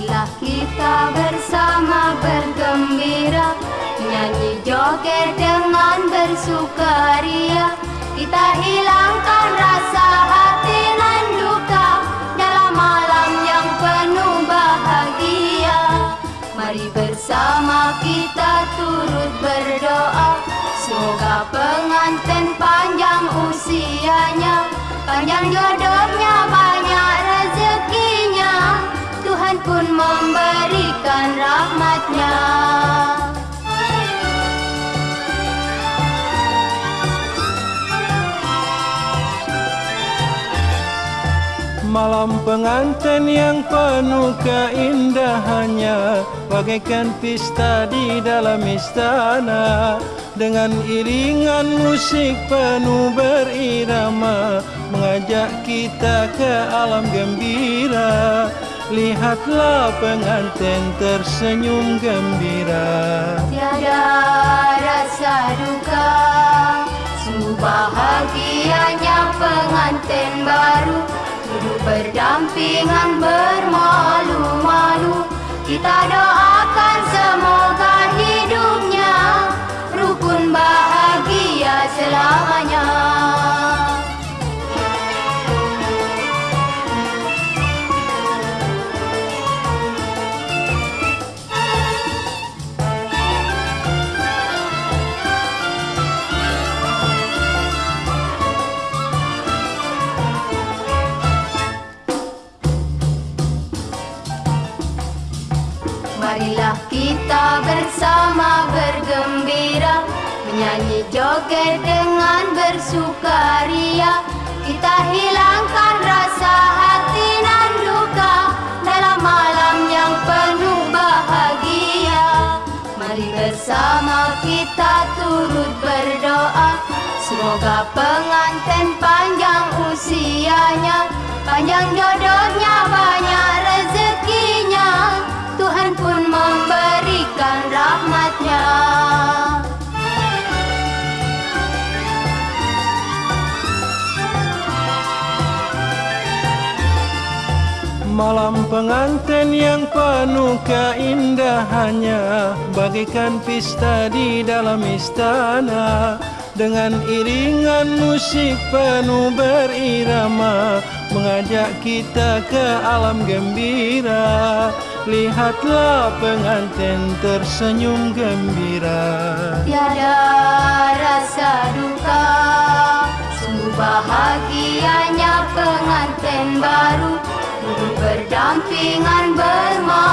Marilah kita bersama bergembira Nyanyi joget dengan bersukaria. Kita hilangkan rasa hati dan duka Dalam malam yang penuh bahagia. Mari bersama kita turut berdoa Semoga pengantin panjang usianya Panjang jodoh Malam pengantin yang penuh keindahannya. Bagaikan pesta di dalam istana. Dengan iringan musik penuh berirama Mengajak kita ke alam gembira. Lihatlah pengantin tersenyum gembira. Tiada Duduk berdampingan bermalu-malu. Kita doakan Marilah kita bersama bergembira Menyanyi joget dengan bersukaria. Kita hilangkan rasa hati dan duka Dalam malam yang penuh bahagia. Mari bersama kita turut berdoa. Semoga pengantin panjang usianya Panjang jodohnya Malam pengantin yang penuh keindahannya Bagaikan pesta di dalam istana. Dengan iringan musik penuh berirama Mengajak kita ke alam gembira Lihatlah pengantin tersenyum gembira. Tiada rasa duka Sungguh bahagianya pengantin baru. Berdampingan doa